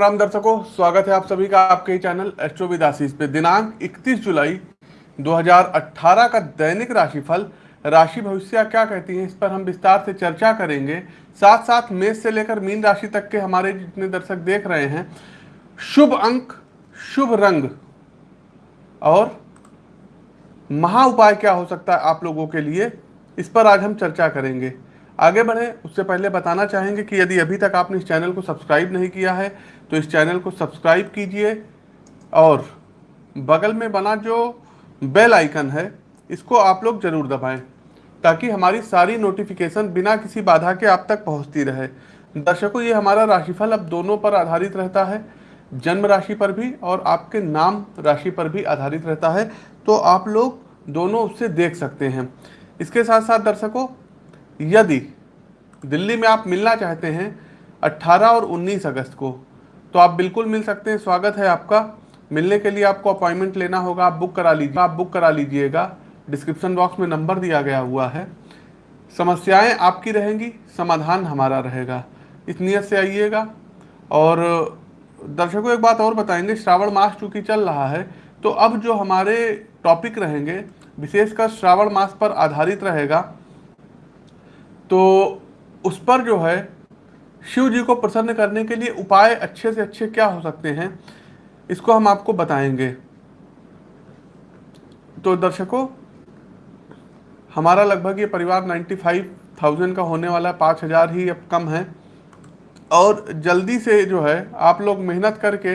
राम दर्शकों, स्वागत है आप सभी का आपके ही चैनल एस्ट्रो विदासीस पे। दिनांक 31 जुलाई 2018 का दैनिक राशिफल। राशि भविष्य क्या कहती है, इस पर हम विस्तार से चर्चा करेंगे। साथ साथ मेष से लेकर मीन राशि तक के हमारे जितने दर्शक देख रहे हैं, शुभ अंक, शुभ रंग और महा उपाय क्या हो सकता है आप लोगों के लिए, इस पर आज हम चर्चा करेंगे। आगे बढ़ें, उससे पहले बताना चाहेंगे कि यदि अभी तक आपने इस चैनल को सब्सक्राइब नहीं किया है तो इस चैनल को सब्सक्राइब कीजिए और बगल में बना जो बेल आइकन है, इसको आप लोग ज़रूर दबाएँ, ताकि हमारी सारी नोटिफिकेशन बिना किसी बाधा के आप तक पहुँचती रहे। दर्शकों, ये हमारा राशिफल अब दोनों पर आधारित रहता है, जन्म राशि पर भी और आपके नाम राशि पर भी आधारित रहता है तो आप लोग दोनों उससे देख सकते हैं। इसके साथ साथ दर्शकों यदि दिल्ली में आप मिलना चाहते हैं 18 और 19 अगस्त को तो आप बिल्कुल मिल सकते हैं। स्वागत है आपका। मिलने के लिए आपको अपॉइंटमेंट लेना होगा। आप बुक करा लीजिए, आप बुक करा लीजिएगा। डिस्क्रिप्शन बॉक्स में नंबर दिया गया हुआ है। समस्याएँ आपकी रहेंगी, समाधान हमारा रहेगा। इस नियत से आइएगा। और दर्शकों, एक बात और बताएँगे। श्रावण मास चूँकि चल रहा है तो अब जो हमारे टॉपिक रहेंगे, विशेषकर श्रावण मास पर आधारित रहेगा तो उस पर जो है शिव जी को प्रसन्न करने के लिए उपाय अच्छे से अच्छे क्या हो सकते हैं इसको हम आपको बताएँगे। तो दर्शकों हमारा लगभग ये परिवार 95,000 का होने वाला है पाँच हज़ार ही अब कम है। और जल्दी से जो है आप लोग मेहनत करके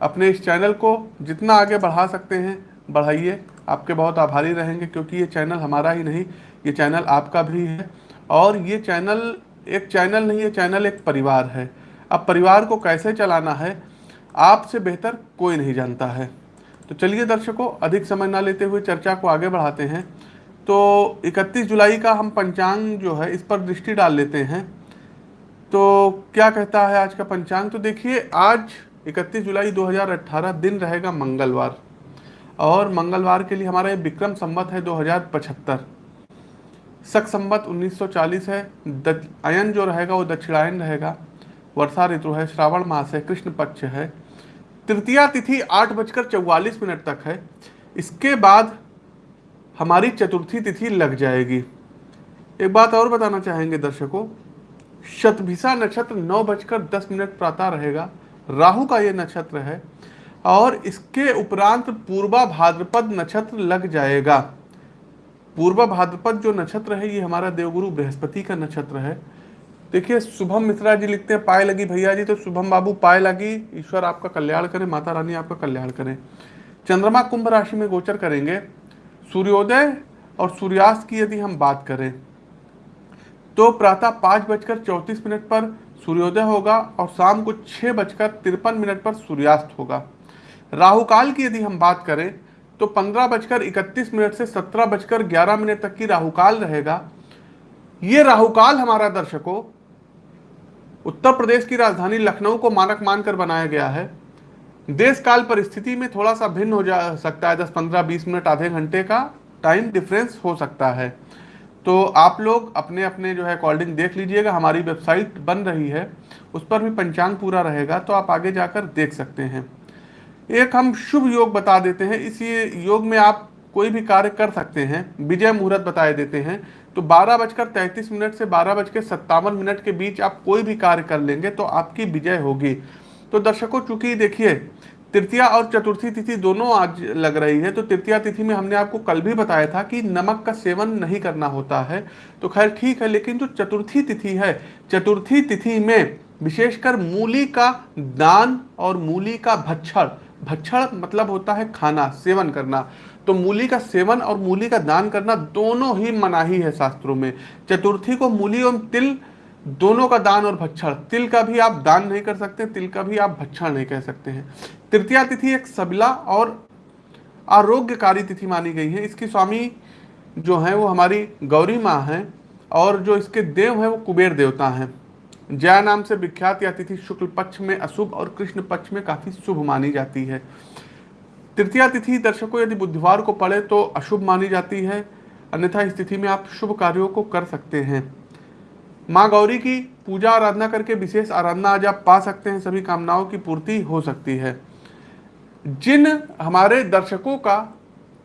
अपने इस चैनल को जितना आगे बढ़ा सकते हैं बढ़ाइए। आपके बहुत आभारी रहेंगे क्योंकि ये चैनल हमारा ही नहीं ये चैनल आपका भी है और ये चैनल एक चैनल नहीं है चैनल एक परिवार है। अब परिवार को कैसे चलाना है, आपसे बेहतर कोई नहीं जानता है। तो चलिए दर्शकों, अधिक समय ना लेते हुए चर्चा को आगे बढ़ाते हैं। तो 31 जुलाई का हम पंचांग जो है, इस पर दृष्टि डाल लेते हैं। तो क्या कहता है आज का पंचांग? तो देखिए, आज 31 जुलाई 2018 दिन रहेगा मंगलवार। और मंगलवार के लिए हमारा ये विक्रम संवत है 2075 सख संवत 1940 है। अयन जो रहेगा, वो दक्षिणायन रहेगा। वर्षा ऋतु है, श्रावण मास है, कृष्ण पक्ष है। तृतीया तिथि आठ बजकर चौवालीस मिनट तक है। इसके बाद हमारी चतुर्थी तिथि लग जाएगी। एक बात और बताना चाहेंगे दर्शकों, शतभिषा नक्षत्र नौ बजकर दस मिनट प्रातः रहेगा। राहु का ये नक्षत्र है, और इसके उपरांत पूर्वा भाद्रपद नक्षत्र लग जाएगा। पूर्वा भाद्रपद जो नक्षत्र है, ये हमारा देवगुरु बृहस्पति का नक्षत्र है। देखिए, शुभम मिश्रा जी लिखते हैं, पाए लगी भैया जी तो शुभम बाबू, पाए लगी, ईश्वर आपका कल्याण करें, माता रानी आपका कल्याण करें। चंद्रमा कुंभ राशि में गोचर करेंगे। सूर्योदय और सूर्यास्त की यदि हम बात करें तो प्रातः पाँच बजकर चौंतीस मिनट पर सूर्योदय होगा और शाम को छः बजकर तिरपन मिनट पर सूर्यास्त होगा। राहु काल की यदि हम बात करें तो पंद्रह बजकर इकतीस मिनट से सत्रह बजकर ग्यारह मिनट तक की राहुकाल रहेगा। ये राहुकाल हमारा दर्शकों, उत्तर प्रदेश की राजधानी लखनऊ को मानक मानकर बनाया गया है। देश काल परिस्थिति में थोड़ा सा भिन्न हो जा सकता है, दस पंद्रह बीस मिनट, आधे घंटे का टाइम डिफरेंस हो सकता है। तो आप लोग अपने अपने जो है अकॉर्डिंग देख लीजिएगा, हमारी वेबसाइट बन रही है, उस पर भी पंचांग पूरा रहेगा तो आप आगे जाकर देख सकते हैं। एक हम शुभ योग बता देते हैं। इसी योग में आप कोई भी कार्य कर सकते हैं। विजय मुहूर्त बताए देते हैं। तो बारह बजकर तैंतीस मिनट से बारह बजकर सत्तावन मिनट के बीच आप कोई भी कार्य कर लेंगे तो आपकी विजय होगी। तो दर्शकों, चूँकि देखिए, तृतीया और चतुर्थी तिथि दोनों आज लग रही है तो तृतीया तिथि में हमने आपको कल भी बताया था कि नमक का सेवन नहीं करना होता है। तो खैर, ठीक है, लेकिन जो चतुर्थी तिथि है, चतुर्थी तिथि में विशेषकर मूली का दान और मूली का भक्षण भक्षण मतलब होता है खाना, सेवन करना। तो मूली का सेवन और मूली का दान करना दोनों ही मनाही है शास्त्रों में। चतुर्थी को मूली एवं तिल दोनों का दान और भक्षण। तिल का भी आप दान नहीं कर सकते, तिल का भी आप भक्षण नहीं कह सकते हैं। तृतीया तिथि एक सबला और आरोग्यकारी तिथि मानी गई है। इसकी स्वामी जो है, वो हमारी गौरी माँ हैं और जो इसके देव हैं, वो कुबेर देवता हैं। जया नाम से विख्यात यह तिथि शुक्ल पक्ष में अशुभ और कृष्ण पक्ष में काफ़ी शुभ मानी जाती है। तृतीया तिथि, दर्शकों, यदि बुधवार को पड़े तो अशुभ मानी जाती है। अन्यथा इस तिथि में आप शुभ कार्यों को कर सकते हैं। माँ गौरी की पूजा आराधना करके विशेष आराधना आज आप पा सकते हैं। सभी कामनाओं की पूर्ति हो सकती है। जिन हमारे दर्शकों का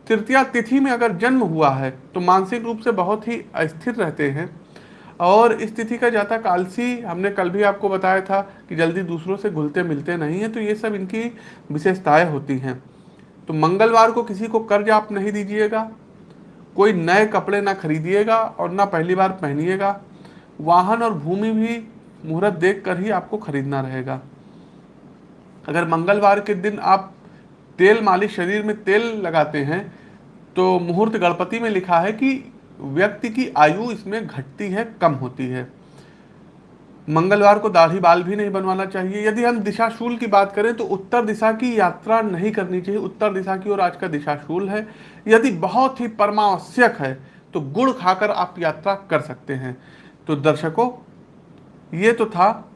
तृतीया तिथि में अगर जन्म हुआ है तो मानसिक रूप से बहुत ही अस्थिर रहते हैं। और इस तिथि का जाता आलसी हमने कल भी आपको बताया था कि जल्दी दूसरों से घुलते मिलते नहीं हैं तो ये सब इनकी विशेषताएँ होती हैं। तो मंगलवार को किसी को कर्ज आप नहीं दीजिएगा, कोई नए कपड़े ना खरीदिएगा और ना पहली बार पहनिएगा, वाहन और भूमि भी मुहूर्त देख कर ही आपको खरीदना रहेगा। अगर मंगलवार के दिन आप तेल मालिश, शरीर में तेल लगाते हैं तो मुहूर्त गणपति में लिखा है कि व्यक्ति की आयु इसमें घटती है, कम होती है। मंगलवार को दाढ़ी बाल भी नहीं बनवाना चाहिए। यदि हम दिशाशूल की बात करें तो उत्तर दिशा की यात्रा नहीं करनी चाहिए। उत्तर दिशा की ओर आज का दिशाशूल है। यदि बहुत ही परमावश्यक है तो गुड़ खाकर आप यात्रा कर सकते हैं। तो दर्शकों, ये तो था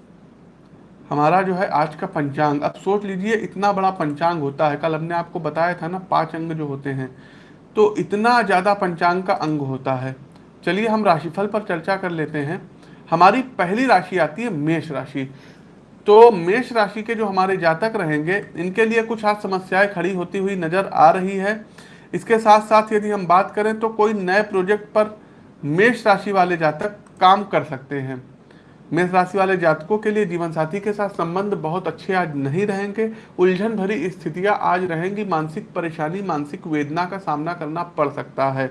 हमारा जो है आज का पंचांग। अब सोच लीजिए, इतना बड़ा पंचांग होता है। कल हमने आपको बताया था ना, पाँच अंग जो होते हैं। तो इतना ज़्यादा पंचांग का अंग होता है। चलिए हम राशिफल पर चर्चा कर लेते हैं। हमारी पहली राशि आती है मेष राशि। तो मेष राशि के जो हमारे जातक रहेंगे, इनके लिए कुछ आज समस्याएँ खड़ी होती हुई नज़र आ रही है। इसके साथ साथ यदि हम बात करें तो कोई नए प्रोजेक्ट पर मेष राशि वाले जातक काम कर सकते हैं। मेष राशि वाले जातकों के लिए जीवन साथी के साथ संबंध बहुत अच्छे आज नहीं रहेंगे। उलझन भरी स्थितियाँ आज रहेंगी। मानसिक परेशानी, मानसिक वेदना का सामना करना पड़ सकता है।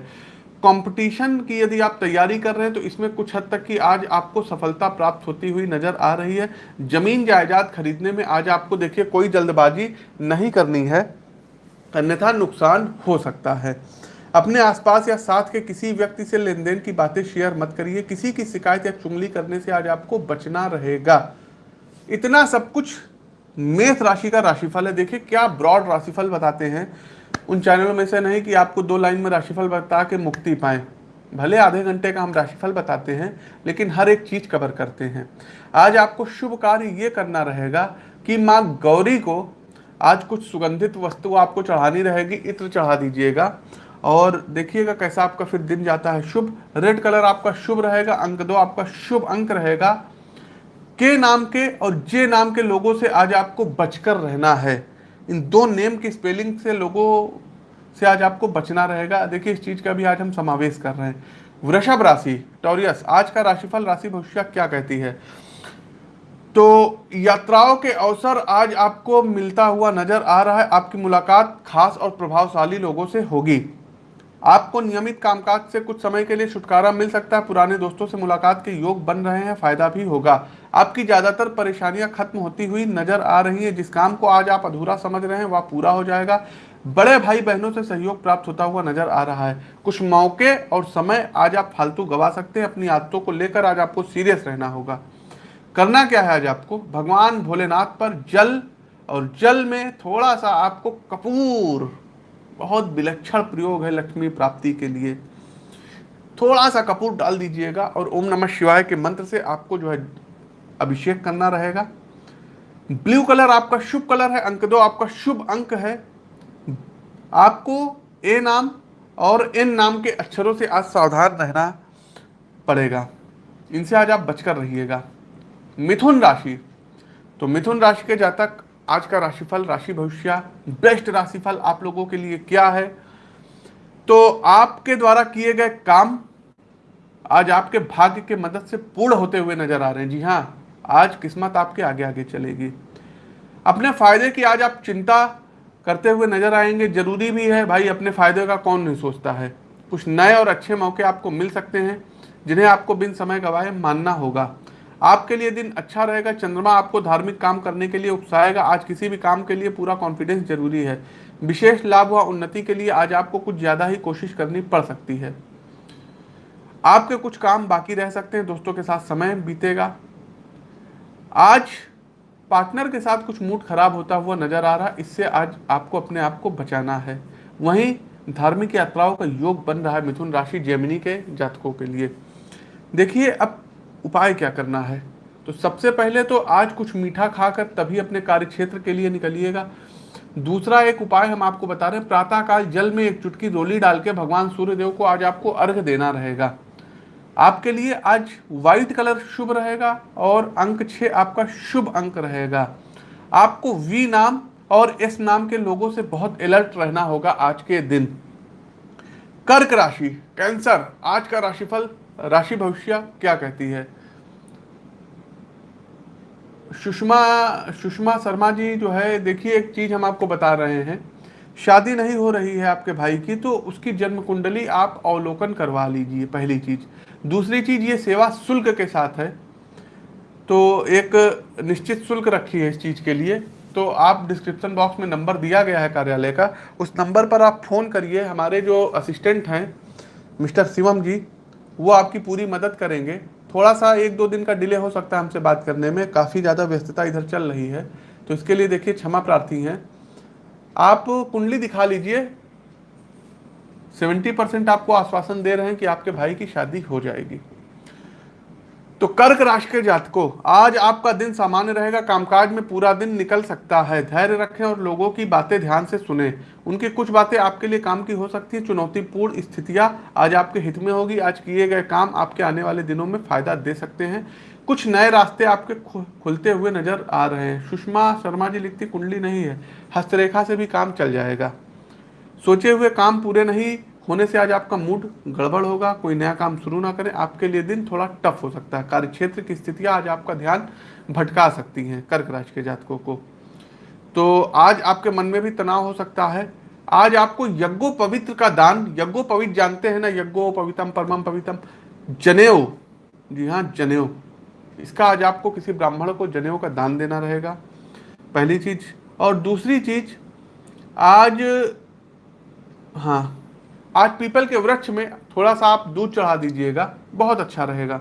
कंपटीशन की यदि आप तैयारी कर रहे हैं तो इसमें कुछ हद तक की आज आपको सफलता प्राप्त होती हुई नज़र आ रही है। ज़मीन जायदाद खरीदने में आज आपको देखिए कोई जल्दबाजी नहीं करनी है। अन्यथा नुकसान हो सकता है। अपने आसपास या साथ के किसी व्यक्ति से लेन देन की बातें शेयर मत करिए। किसी की शिकायत या चुंगली करने से आज आपको बचना रहेगा। इतना सब कुछ मेष राशि का राशिफल है। देखिए, क्या ब्रॉड राशिफल बताते हैं। उन चैनलों में से नहीं कि आपको दो लाइन में राशिफल बता के मुक्ति पाए। भले आधे घंटे का हम राशिफल बताते हैं, लेकिन हर एक चीज़ कवर करते हैं। आज आपको शुभ कार्य ये करना रहेगा कि माँ गौरी को आज कुछ सुगंधित वस्तु आपको चढ़ानी रहेगी। इत्र चढ़ा दीजिएगा। और देखिएगा कैसा आपका फिर दिन जाता है। शुभ रेड कलर आपका शुभ रहेगा, अंक दो आपका शुभ अंक रहेगा। के नाम के और जे नाम के लोगों से आज आपको बचकर रहना है। इन दो नेम की स्पेलिंग से लोगों से आज आपको बचना रहेगा। देखिए, इस चीज़ का भी आज हम समावेश कर रहे हैं। वृषभ राशि टॉरियस आज का राशिफल, राशि भविष्य क्या कहती है? तो यात्राओं के अवसर आज आपको मिलता हुआ नज़र आ रहा है। आपकी मुलाकात खास और प्रभावशाली लोगों से होगी। आपको नियमित कामकाज से कुछ समय के लिए छुटकारा मिल सकता है। पुराने दोस्तों से मुलाकात के योग बन रहे हैं, फ़ायदा भी होगा। आपकी ज़्यादातर परेशानियाँ खत्म होती हुई नज़र आ रही हैं। जिस काम को आज आप अधूरा समझ रहे हैं, वह पूरा हो जाएगा। बड़े भाई बहनों से सहयोग प्राप्त होता हुआ नज़र आ रहा है। कुछ मौके और समय आज आप फालतू गवा सकते हैं। अपनी आदतों को लेकर आज आपको सीरियस रहना होगा। करना क्या है आज आपको? भगवान भोलेनाथ पर जल और जल में थोड़ा सा आपको कपूर बहुत विलक्षण प्रयोग है लक्ष्मी प्राप्ति के लिए। थोड़ा सा कपूर डाल दीजिएगा और ओम नमः शिवाय के मंत्र से आपको जो है अभिषेक करना रहेगा। ब्लू कलर आपका शुभ कलर है, अंक दो, आपका शुभ अंक है। आपको ए नाम और एन नाम के अक्षरों से आज सावधान रहना पड़ेगा। इनसे आज आप बचकर रहिएगा। मिथुन राशि। तो मिथुन राशि के जातक आज का राशिफल, राशि भविष्य, बेस्ट राशिफल आप लोगों के लिए क्या है? तो आपके द्वारा किए गए काम आज आपके भाग्य के मदद से पूर्ण होते हुए नज़र आ रहे हैं। जी हाँ आज किस्मत आपके आगे आगे चलेगी। अपने फ़ायदे की आज आप चिंता करते हुए नज़र आएँगे। ज़रूरी भी है भाई, अपने फ़ायदे का कौन नहीं सोचता है। कुछ नए और अच्छे मौके आपको मिल सकते हैं, जिन्हें आपको बिन समय गवाए मानना होगा। आपके लिए दिन अच्छा रहेगा, चंद्रमा आपको धार्मिक काम करने के लिए उकसाएगा आज किसी भी काम के लिए पूरा कॉन्फिडेंस ज़रूरी है। विशेष लाभ व उन्नति के लिए आज आपको कुछ ज़्यादा ही कोशिश करनी पड़ सकती है। आपके कुछ काम बाकी रह सकते हैं, दोस्तों के साथ समय बीतेगा। आज पार्टनर के साथ कुछ मूड खराब होता हुआ नज़र आ रहा, इससे आज आपको अपने आप को बचाना है। वहीं धार्मिक यात्राओं का योग बन रहा है मिथुन राशि जेमिनी के जातकों के लिए। देखिए, अब उपाय क्या करना है? तो सबसे पहले तो आज कुछ मीठा खाकर तभी अपने कार्य क्षेत्र के लिए निकलिएगा। दूसरा एक उपाय हम आपको बता रहे हैं, प्रातःकाल जल में एक चुटकी रोली डाल के भगवान सूर्यदेव को आज आपको अर्घ देना रहेगा। आपके लिए आज व्हाइट कलर शुभ रहेगा और अंक छः आपका शुभ अंक रहेगा। आपको वी नाम और एस नाम के लोगों से बहुत अलर्ट रहना होगा आज के दिन। कर्क राशि, कैंसर, आज का राशिफल राशि भविष्य क्या कहती है? सुषमा सुषमा शर्मा जी जो है, देखिए, एक चीज़ हम आपको बता रहे हैं। शादी नहीं हो रही है आपके भाई की तो उसकी जन्म कुंडली आप अवलोकन करवा लीजिए, पहली चीज़। दूसरी चीज़, ये सेवा शुल्क के साथ है तो एक निश्चित शुल्क रखी है इस चीज़ के लिए। तो आप डिस्क्रिप्शन बॉक्स में नंबर दिया गया है कार्यालय का, उस नंबर पर आप फ़ोन करिए। हमारे जो असिस्टेंट हैं, मिस्टर शिवम जी वो आपकी पूरी मदद करेंगे। थोड़ा सा एक दो दिन का डिले हो सकता है हमसे बात करने में। काफ़ी ज़्यादा व्यस्तता इधर चल रही है। तो इसके लिए देखिए, क्षमा प्रार्थी हैं। आप कुंडली दिखा लीजिए। सेवेंटी परसेंट आपको आश्वासन दे रहे हैं कि आपके भाई की शादी हो जाएगी। तो कर्क राशि के जातकों, आज आपका दिन सामान्य रहेगा, कामकाज में पूरा दिन निकल सकता है। धैर्य रखें और लोगों की बातें ध्यान से सुने। उनकी कुछ बातें आपके लिए काम की हो सकती है, चुनौतीपूर्ण स्थितियाँ आज आपके हित में होगी। आज किए गए काम आपके आने वाले दिनों में फ़ायदा दे सकते हैं। कुछ नए रास्ते आपके खुलते हुए नज़र आ रहे हैं। सुषमा शर्मा जी लिखती, कुंडली नहीं है, हस्तरेखा से भी काम चल जाएगा। सोचे हुए काम पूरे नहीं होने से आज आपका मूड गड़बड़ होगा, कोई नया काम शुरू ना करें, आपके लिए दिन थोड़ा टफ हो सकता है। कार्य क्षेत्र की स्थितियाँ आज आपका ध्यान भटका सकती हैं कर्क राशि के जातकों को। तो आज आपके मन में भी तनाव हो सकता है। आज आपको यज्ञो पवित्र का दान, यज्ञो पवित्र जानते हैं ना, यज्ञो पवितम परमम पवितम, जनेऊ। जी हाँ जनेऊ। इसका आज आपको किसी ब्राह्मण को जनेऊ का दान देना रहेगा, पहली चीज़। और दूसरी चीज़, आज हाँ आज पीपल के वृक्ष में थोड़ा सा आप दूध चढ़ा दीजिएगा, बहुत अच्छा रहेगा।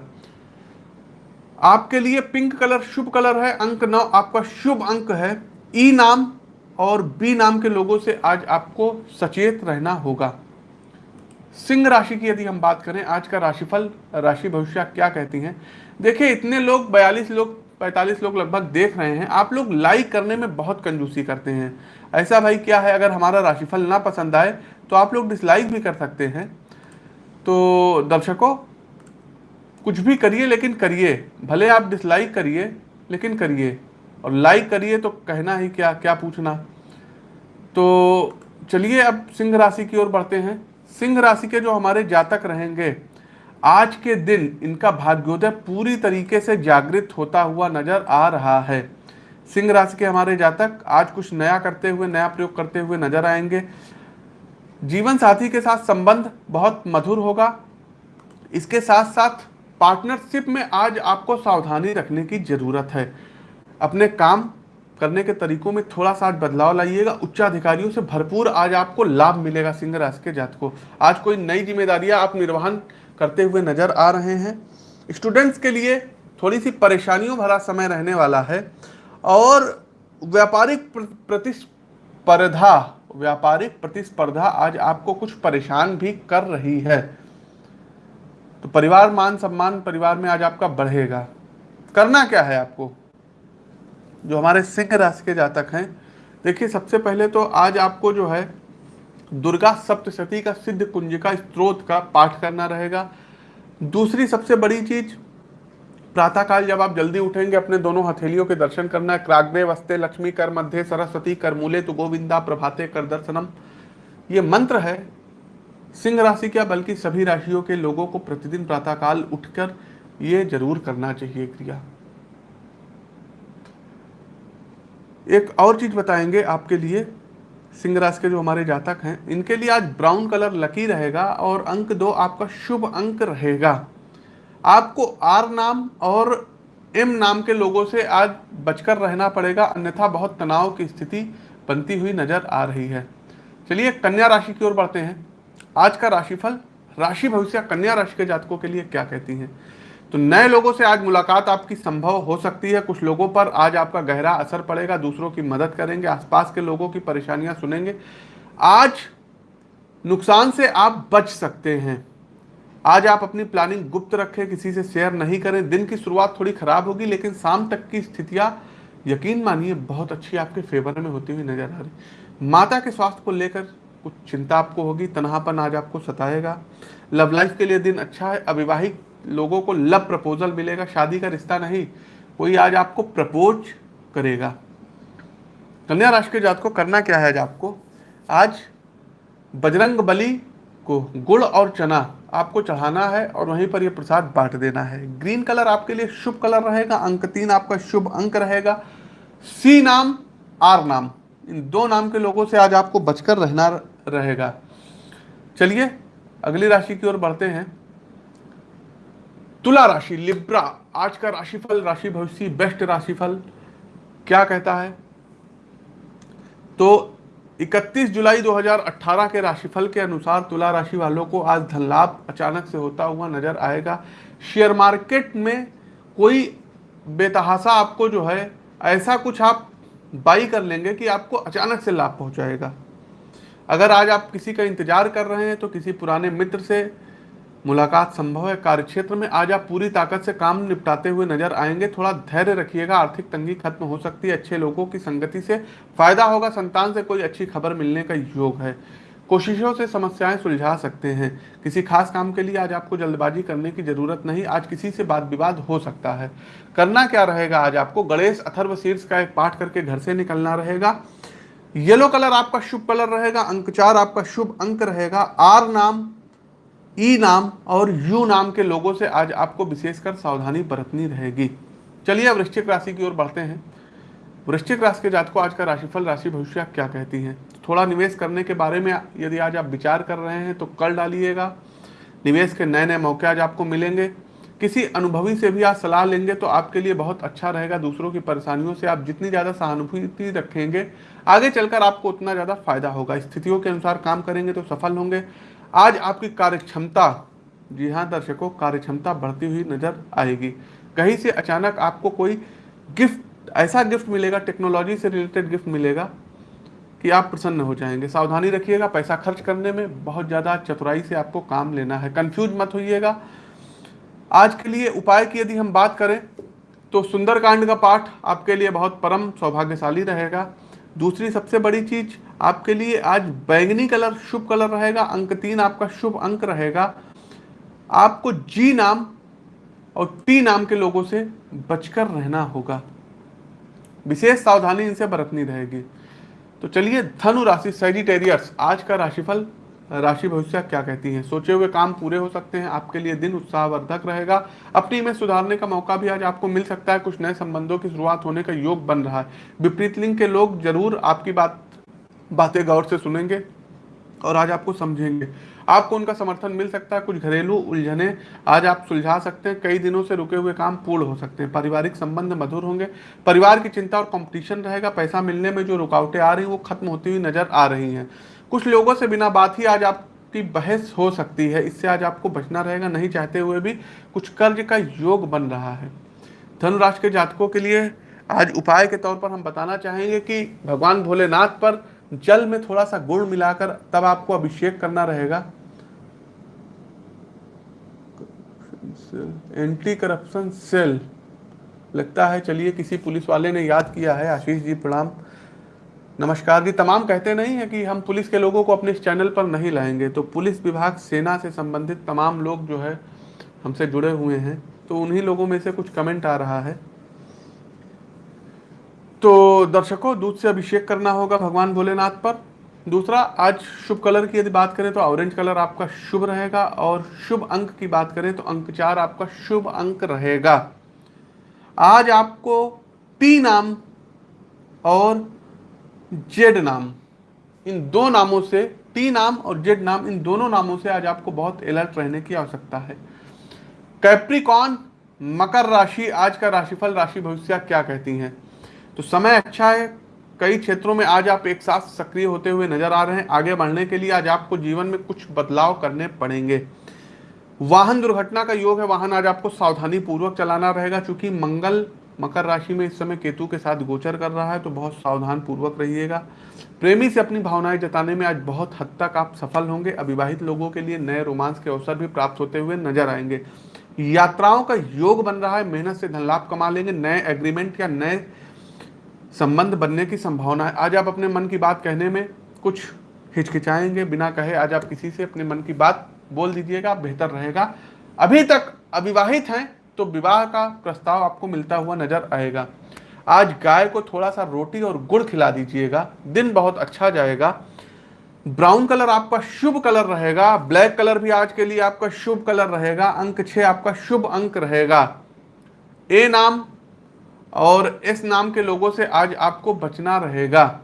आपके लिए पिंक कलर शुभ कलर है, अंक नौ आपका शुभ अंक है। ई नाम और बी नाम के लोगों से आज आपको सचेत रहना होगा। सिंह राशि की यदि हम बात करें, आज का राशिफल, राशि भविष्य क्या कहती हैं? देखिए, इतने लोग, बयालीस लोग पैंतालीस लोग लगभग देख रहे हैं। आप लोग लाइक करने में बहुत कंजूसी करते हैं। ऐसा भाई क्या है? अगर हमारा राशिफल ना पसंद आए तो आप लोग डिसलाइक भी कर सकते हैं। तो दर्शकों, कुछ भी करिए, लेकिन करिए। भले आप डिसलाइक करिए, लेकिन करिए। और लाइक करिए तो कहना ही क्या क्या पूछना। तो चलिए अब सिंह राशि की ओर बढ़ते हैं। सिंह राशि के जो हमारे जातक रहेंगे आज के दिन इनका भाग्योदय पूरी तरीके से जागृत होता हुआ नज़र आ रहा है। सिंह राशि के हमारे जातक आज कुछ नया करते हुए, नया प्रयोग करते हुए नज़र आएँगे। जीवन साथी के साथ संबंध बहुत मधुर होगा। इसके साथ साथ पार्टनरशिप में आज आपको सावधानी रखने की ज़रूरत है। अपने काम करने के तरीकों में थोड़ा सा बदलाव लाइएगा। उच्चाधिकारियों से भरपूर आज आपको लाभ मिलेगा सिंह राशि के जात को आज कोई नई जिम्मेदारियाँ, आप निर्वहन करते हुए नज़र आ रहे हैं। स्टूडेंट्स के लिए थोड़ी सी परेशानियों भरा समय रहने वाला है और व्यापारिक प्रतिस्पर्धा व्यापारिक प्रतिस्पर्धा आज आपको कुछ परेशान भी कर रही है। तो परिवार मान सम्मान परिवार में आज आपका बढ़ेगा। करना क्या है आपको? जो हमारे सिंह राशि के जातक हैं, देखिए सबसे पहले तो आज आपको जो है दुर्गा सप्तशती का सिद्ध कुंजिका स्त्रोत का पाठ करना रहेगा। दूसरी सबसे बड़ी चीज़, प्रातःकाल जब आप जल्दी उठेंगे, अपने दोनों हथेलियों के दर्शन करना क्राग्ने वस्ते लक्ष्मी कर मध्य, सरस्वती कर मूले तो गोविंदा प्रभाते कर दर्शनम। ये मंत्र है, सिंह राशि क्या, बल्कि सभी राशियों के लोगों को प्रतिदिन प्रातःकाल उठकर ये ज़रूर करना चाहिए क्रिया। एक और चीज़ बताएँगे आपके लिए सिंह राशि के जो हमारे जातक हैं, इनके लिए आज ब्राउन कलर लकी रहेगा और अंक दो आपका शुभ अंक रहेगा। आपको आर नाम और एम नाम के लोगों से आज बचकर रहना पड़ेगा, अन्यथा बहुत तनाव की स्थिति बनती हुई नज़र आ रही है। चलिए कन्या राशि की ओर बढ़ते हैं। आज का राशिफल, राशि भविष्य कन्या राशि के जातकों के लिए क्या कहती हैं? तो नए लोगों से आज मुलाकात आपकी संभव हो सकती है। कुछ लोगों पर आज आपका गहरा असर पड़ेगा, दूसरों की मदद करेंगे, आसपास के लोगों की परेशानियाँ सुनेंगे। आज नुकसान से आप बच सकते हैं। आज आप अपनी प्लानिंग गुप्त रखें, किसी से शेयर नहीं करें। दिन की शुरुआत थोड़ी खराब होगी, लेकिन शाम तक की स्थितियाँ, यकीन मानिए, बहुत अच्छी आपके फेवर में होती हुई नज़र आ रही माता के स्वास्थ्य को लेकर कुछ चिंता आपको होगी, तनहापन आज आपको सताएगा। लव लाइफ के लिए दिन अच्छा है, अविवाहित लोगों को लव प्रपोजल मिलेगा, शादी का रिश्ता नहीं, कोई आज आपको प्रपोज करेगा। कन्या राशि के जात को करना क्या है आज आपको? आज बजरंग बली को गुड़ और चना आपको चढ़ाना है और वहीं पर यह प्रसाद बांट देना है। ग्रीन कलर आपके लिए शुभ कलर रहेगा, अंक तीन आपका शुभ अंक रहेगा। सी नाम, आर नाम, इन दो नाम के लोगों से आज आपको बचकर रहना रहेगा। चलिए, अगली राशि की ओर बढ़ते हैं। तुला राशि, लिब्रा, आज का राशिफल, राशि भविष्य, बेस्ट राशिफल, क्या कहता है? तो 31 जुलाई 2018 के राशिफल के अनुसार तुला राशि वालों को आज धन लाभ अचानक से होता हुआ नज़र आएगा। शेयर मार्केट में कोई बेतहासा आपको जो है, ऐसा कुछ आप बाई कर लेंगे कि आपको अचानक से लाभ पहुंचाएगा। अगर आज आप किसी का इंतज़ार कर रहे हैं तो किसी पुराने मित्र से मुलाकात संभव है। कार्यक्षेत्र में आज आप पूरी ताकत से काम निपटाते हुए नज़र आएँगे। थोड़ा धैर्य रखिएगा। आर्थिक तंगी खत्म हो सकती है। अच्छे लोगों की संगति से फ़ायदा होगा। संतान से कोई अच्छी खबर मिलने का योग है। कोशिशों से समस्याएँ सुलझा सकते हैं। किसी खास काम के लिए आज आपको जल्दबाजी करने की ज़रूरत नहीं। आज किसी से बात विवाद हो सकता है। करना क्या रहेगा? आज आपको गणेश अथर्व शीर्ष का एक पाठ करके घर से निकलना रहेगा। येलो कलर आपका शुभ कलर रहेगा। अंक चार आपका शुभ अंक रहेगा। आर नाम ई नाम और यू नाम के लोगों से आज आपको विशेषकर सावधानी बरतनी रहेगी। चलिए अब वृश्चिक राशि की ओर बढ़ते हैं। वृश्चिक राशि के जात को आज का राशिफल, राशि भविष्य क्या कहती हैं? थोड़ा निवेश करने के बारे में यदि आज आप विचार कर रहे हैं तो कर डालिएगा। निवेश के नए नए मौके आज आपको मिलेंगे। किसी अनुभवी से भी आप सलाह लेंगे तो आपके लिए बहुत अच्छा रहेगा। दूसरों की परेशानियों से आप जितनी ज़्यादा सहानुभूति रखेंगे, आगे चलकर आपको उतना ज़्यादा फ़ायदा होगा। स्थितियों के अनुसार काम करेंगे तो सफल होंगे। आज आपकी कार्य क्षमता जी हाँ दर्शकों कार्य क्षमता बढ़ती हुई नज़र आएगी। कहीं से अचानक आपको कोई गिफ्ट, ऐसा गिफ्ट मिलेगा, टेक्नोलॉजी से रिलेटेड गिफ्ट मिलेगा, कि आप प्रसन्न हो जाएँगे। सावधानी रखिएगा, पैसा खर्च करने में बहुत ज़्यादा चतुराई से आपको काम लेना है। कंफ्यूज मत होइएगा। आज के लिए उपाय की यदि हम बात करें तो सुंदरकांड का पाठ आपके लिए बहुत परम सौभाग्यशाली रहेगा। दूसरी सबसे बड़ी चीज़ आपके लिए आज बैंगनी कलर शुभ कलर रहेगा, अंक तीन आपका शुभ अंक रहेगा। आपको जी नाम और टी नाम के लोगों से बचकर रहना होगा। विशेष सावधानी इनसे बरतनी रहेगी। तो चलिए, धनु राशि सेजिटेरियस आज का राशिफल राशि भविष्य क्या कहती है? सोचे हुए काम पूरे हो सकते हैं, आपके लिए दिन उत्साहवर्धक रहेगा। अपनी में सुधारने का मौका भी आज आपको मिल सकता है, कुछ नए संबंधों की शुरुआत होने का योग बन रहा है। विपरीत लिंग के लोग ज़रूर आपकी बात, बातें गौर से सुनेंगे और आज आपको समझेंगे। आपको उनका समर्थन मिल सकता है, कुछ घरेलू उलझने आज आप सुलझा सकते हैं, कई दिनों से रुके हुए काम पूर्ण हो सकते हैं। पारिवारिक संबंध मधुर होंगे, परिवार की चिंता और कंपटीशन रहेगा, पैसा मिलने में जो रुकावटें आ रही हैं, वो खत्म होती हुई नज़र आ रही हैं। कुछ लोगों से बिना बात ही आज आपकी बहस हो सकती है। इससे आज आपको बचना रहेगा, नहीं चाहते हुए भी कुछ कर्ज का योग बन रहा है। धनुराष्ट्र के जातकों के लिए आज उपाय के तौर पर हम बताना चाहेंगे कि भगवान भोलेनाथ पर जल में थोड़ा सा गुड़ मिलाकर तब आपको अभिषेक करना रहेगा। एंटी करप्शन सेल लगता है, चलिए किसी पुलिस वाले ने याद किया है, आशीष जी प्रणाम। नमस्कार जी, तमाम कहते नहीं है कि हम पुलिस के लोगों को अपने इस चैनल पर नहीं लाएँगे। तो पुलिस विभाग, सेना से संबंधित तमाम लोग जो है, हमसे जुड़े हुए हैं। तो उन्हीं लोगों में से कुछ कमेंट आ रहा है। तो दर्शकों, दूध से अभिषेक करना होगा भगवान भोलेनाथ पर। दूसरा, आज शुभ कलर की यदि बात करें तो ऑरेंज कलर आपका शुभ रहेगा और शुभ अंक की बात करें तो अंक चार आपका शुभ अंक रहेगा। आज आपको टी नाम और जेड नाम। इन दो नामों से, टी नाम और जेड नाम, इन दोनों नामों से आज आपको बहुत अलर्ट रहने की आवश्यकता है। कैप्रिकॉन, मकर राशि, आज का राशिफल, राशि भविष्य क्या कहती हैं? तो समय अच्छा है, कई क्षेत्रों में आज आप एक साथ सक्रिय होते हुए नज़र आ रहे हैं। आगे बढ़ने के लिए आज आपको जीवन में कुछ बदलाव करने पड़ेंगे। वाहन दुर्घटना का योग है, वाहन आज आपको सावधानी पूर्वक चलाना रहेगा, क्योंकि मंगल मकर राशि में इस समय केतु के साथ गोचर कर रहा है तो बहुत सावधान पूर्वक रहिएगा। प्रेमी से अपनी भावनाएँ जताने में आज बहुत हद तक आप सफल होंगे। अविवाहित लोगों के लिए नए रोमांस के अवसर भी प्राप्त होते हुए नज़र आएँगे। यात्राओं का योग बन रहा है, मेहनत से धन लाभ कमा लेंगे, नए एग्रीमेंट या नए संबंध बनने की संभावना है। आज आप अपने मन की बात कहने में कुछ हिचकिचाएँगे, बिना कहे आज आप किसी से अपने मन की बात बोल दीजिएगा, बेहतर रहेगा। अभी तक अविवाहित हैं तो विवाह का प्रस्ताव आपको मिलता हुआ नज़र आएगा। आज गाय को थोड़ा सा रोटी और गुड़ खिला दीजिएगा। दिन बहुत अच्छा जाएगा। ब्राउन कलर आपका शुभ कलर रहेगा। ब्लैक कलर भी आज के लिए आपका शुभ कलर रहेगा। अंक छह आपका शुभ अंक रहेगा। ए नाम और इस नाम के लोगों से आज आपको बचना रहेगा।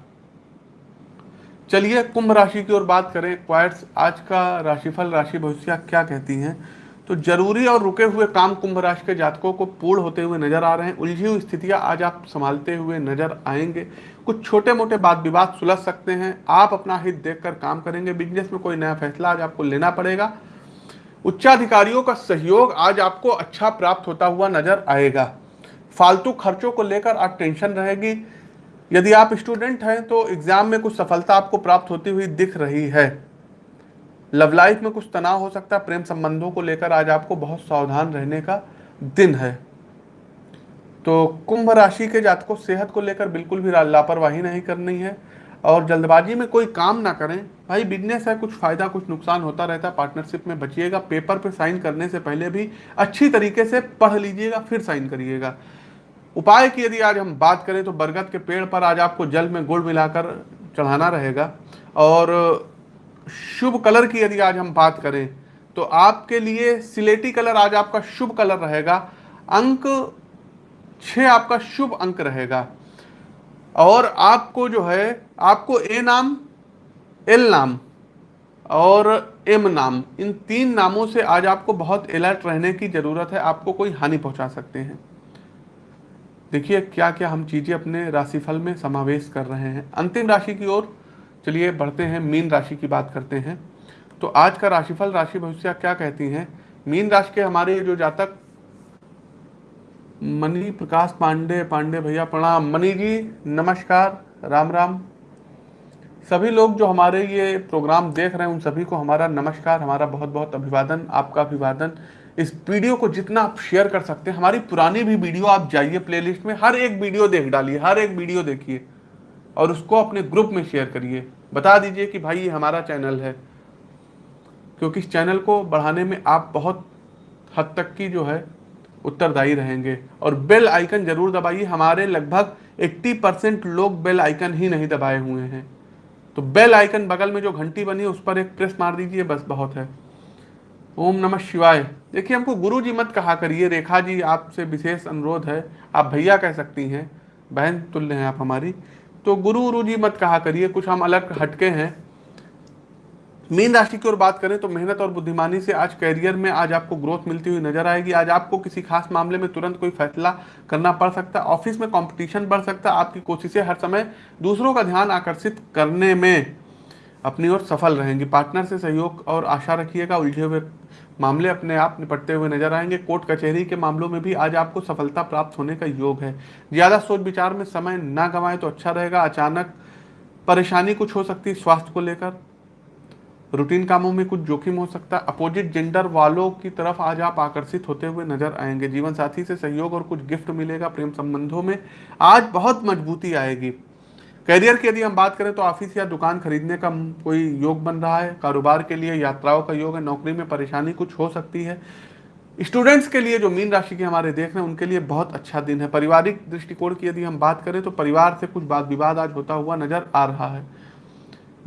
चलिए, कुंभ राशि की ओर बात करें। क्वाइट्स आज का राशिफल राशि भविष्य क्या कहती हैं? तो ज़रूरी और रुके हुए काम कुंभ राशि के जातकों को पूर्ण होते हुए नज़र आ रहे हैं। उलझी हुई स्थितियाँ आज आप संभालते हुए नज़र आएँगे। कुछ छोटे मोटे बात विवाद सुलझ सकते हैं। आप अपना हित देखकर काम करेंगे। बिज़नेस में कोई नया फैसला आज आपको लेना पड़ेगा। उच्चाधिकारियों का सहयोग आज आपको अच्छा प्राप्त होता हुआ नज़र आएगा। फालतू खर्चों को लेकर आज टेंशन रहेगी। यदि आप स्टूडेंट हैं तो एग्ज़ाम में कुछ सफलता आपको प्राप्त होती हुई दिख रही है। लव लाइफ में कुछ तनाव हो सकता है, प्रेम संबंधों को लेकर आज आपको बहुत सावधान रहने का दिन है। तो कुंभ राशि के जातकों, सेहत को लेकर बिल्कुल भी लापरवाही नहीं करनी है और जल्दबाजी में कोई काम ना करें। भाई बिज़नेस है, कुछ फ़ायदा, कुछ नुकसान होता रहता है पार्टनरशिप में बचिएगा पेपर पे साइन करने से पहले भी अच्छी तरीके से पढ़ लीजिएगा, फिर साइन करिएगा। उपाय की यदि आज हम बात करें तो बरगद के पेड़ पर आज आपको जल में गुड़ मिलाकर चढ़ाना रहेगा और शुभ कलर की यदि आज हम बात करें तो आपके लिए सिलेटी कलर आज आपका शुभ कलर रहेगा। अंक छ आपका शुभ अंक रहेगा। और आपको जो है, आपको ए नाम एल नाम और एम नाम, इन तीन नामों से आज आपको बहुत अलर्ट रहने की ज़रूरत है, आपको कोई हानि पहुँचा सकते हैं। देखिए क्या क्या हम चीज़ें अपने राशिफल में समावेश कर रहे हैं। अंतिम राशि की ओर चलिए बढ़ते हैं, मीन राशि की बात करते हैं। तो आज का राशिफल, राशि भविष्य क्या कहती हैं? मीन राशि के हमारे जो जातक, मनी प्रकाश पांडे पांडे भैया प्रणाम। मनी जी, नमस्कार, राम राम। सभी लोग जो हमारे ये प्रोग्राम देख रहे हैं, उन सभी को हमारा नमस्कार, हमारा बहुत बहुत अभिवादन, आपका अभिवादन। इस वीडियो को जितना आप शेयर कर सकते हैं, हमारी पुरानी भी वीडियो आप जाइए प्लेलिस्ट में, हर एक वीडियो देख डालिए, हर एक वीडियो देखिए। और उसको अपने ग्रुप में शेयर करिए। बता दीजिए कि भाई ये हमारा चैनल है। क्योंकि इस चैनल को बढ़ाने में आप बहुत हद तक की जो है, उत्तरदायी रहेंगे। और बेल आइकन ज़रूर दबाइए। हमारे लगभग 80 परसेंट लोग बेल आइकन ही नहीं दबाए हुए हैं। तो बेल आइकन बगल में जो घंटी बनी उस पर एक प्रेस मार दीजिए, बस बहुत है। ओम नमः शिवाय। देखिए, हमको गुरु जी मत कहा करिए। रेखा जी आपसे विशेष अनुरोध है। आप भैया कह सकती हैं। बहन तुल्य हैं आप हमारी। तो गुरु गुरु जी मत कहा करिए, कुछ हम अलग हटके हैं। मीन राशि की ओर बात करें तो मेहनत और बुद्धिमानी से आज करियर में आज आपको ग्रोथ मिलती हुई नज़र आएगी। आज आपको किसी खास मामले में तुरंत कोई फैसला करना पड़ सकता है ऑफ़िस में कंपटीशन बढ़ सकता है आपकी कोशिशें हर समय दूसरों का ध्यान आकर्षित करने में। अपनी ओर सफल रहेंगी। पार्टनर से सहयोग और आशा रखिएगा, उलझे हुए मामले अपने आप निपटते हुए नज़र आएँगे। कोर्ट कचहरी के मामलों में भी आज आपको सफलता प्राप्त होने का योग है। ज़्यादा सोच विचार में समय ना गंवाए तो अच्छा रहेगा। अचानक परेशानी कुछ हो सकती है स्वास्थ्य को लेकर। रूटीन कामों में कुछ जोखिम हो सकता है। अपोजिट जेंडर वालों की तरफ़ आज आप आकर्षित होते हुए नज़र आएँगे। जीवन साथी से सहयोग और कुछ गिफ्ट मिलेगा। प्रेम संबंधों में आज बहुत मजबूती आएगी। करियर की यदि हम बात करें तो ऑफ़िस या दुकान खरीदने का कोई योग बन रहा है, कारोबार के लिए, यात्राओं का योग है, नौकरी में परेशानी कुछ हो सकती है। स्टूडेंट्स के लिए जो मीन राशि के हमारे देख रहे हैं, उनके लिए बहुत अच्छा दिन है। पारिवारिक दृष्टिकोण की यदि हम बात करें तो परिवार से कुछ बात विवाद आज होता हुआ नज़र आ रहा है।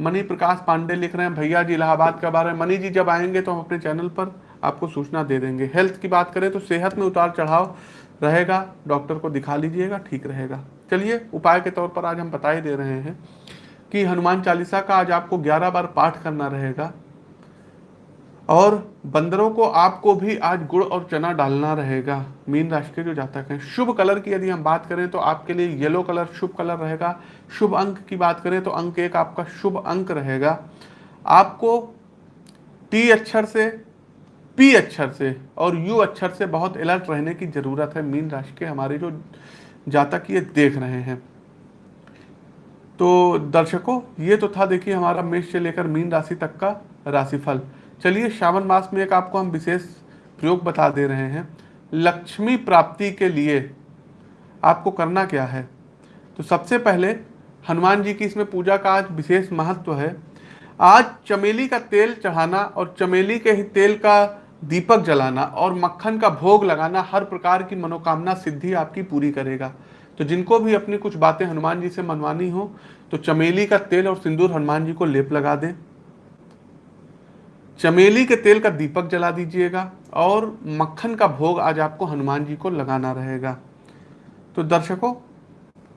मनी प्रकाश पांडे लिख रहे हैं, भैया जी, इलाहाबाद का बारे में मनी जी जब आएँगे तो हम अपने चैनल पर आपको सूचना दे देंगे। हेल्थ की बात करें तो सेहत में उतार चढ़ाव रहेगा, डॉक्टर को दिखा लीजिएगा, ठीक रहेगा। चलिए, उपाय के तौर पर आज हम बता ही दे रहे हैं कि हनुमान चालीसा का आज आपको 11 बार पाठ करना रहेगा और बंदरों को आपको भी आज गुड़ और चना डालना रहेगा। मीन राशि के जो जातक हैं, शुभ कलर की यदि हम बात करें तो आपके लिए येलो कलर शुभ कलर रहेगा। शुभ अंक की बात करें तो अंक एक आपका शुभ अंक रहेगा। आपको टी अक्षर से पी अक्षर से और यू अक्षर से बहुत अलर्ट रहने की ज़रूरत है मीन राशि के हमारे जो जातक ये देख रहे हैं। तो दर्शकों, ये तो था देखिए हमारा मेष से लेकर मीन राशि तक का राशिफल। चलिए श्रावण मास में एक आपको हम विशेष प्रयोग बता दे रहे हैं। लक्ष्मी प्राप्ति के लिए आपको करना क्या है? तो सबसे पहले हनुमान जी की इसमें पूजा का आज विशेष महत्व है। आज चमेली का तेल चढ़ाना और चमेली के ही तेल का दीपक जलाना और मक्खन का भोग लगाना हर प्रकार की मनोकामना सिद्धि आपकी पूरी करेगा। तो जिनको भी अपनी कुछ बातें हनुमान जी से मनवानी हो तो चमेली का तेल और सिंदूर हनुमान जी को लेप लगा दें। चमेली के तेल का दीपक जला दीजिएगा और मक्खन का भोग आज आपको हनुमान जी को लगाना रहेगा। तो दर्शकों,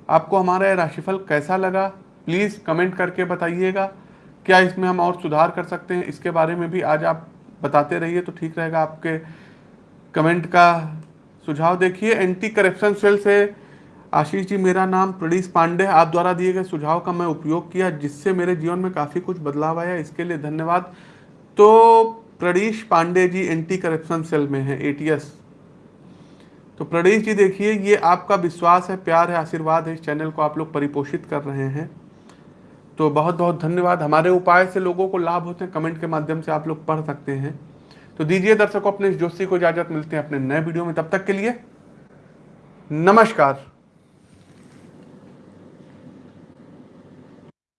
आपको हमारा यह राशिफल कैसा लगा, प्लीज़ कमेंट करके बताइएगा। क्या इसमें हम और सुधार कर सकते हैं, इसके बारे में भी आज आप बताते रहिए तो ठीक रहेगा। आपके कमेंट का सुझाव देखिए। एंटी करप्शन सेल से आशीष जी, मेरा नाम प्रणीश पांडे। आप द्वारा दिए गए सुझाव का मैं उपयोग किया, जिससे मेरे जीवन में काफ़ी कुछ बदलाव आया। इसके लिए धन्यवाद। तो Pranish Pandey ji anti corruption cell में है एटीएस तो प्रणीश जी देखिए, ये आपका विश्वास है, प्यार है, आशीर्वाद है। इस चैनल को आप लोग परिपोषित कर रहे हैं। तो बहुत बहुत धन्यवाद। हमारे उपाय से लोगों को लाभ होते हैं, कमेंट के माध्यम से आप लोग पढ़ सकते हैं। तो दीजिए दर्शकों, अपने इस जोशी को इजाज़त, मिलते हैं अपने नए वीडियो में। तब तक के लिए नमस्कार।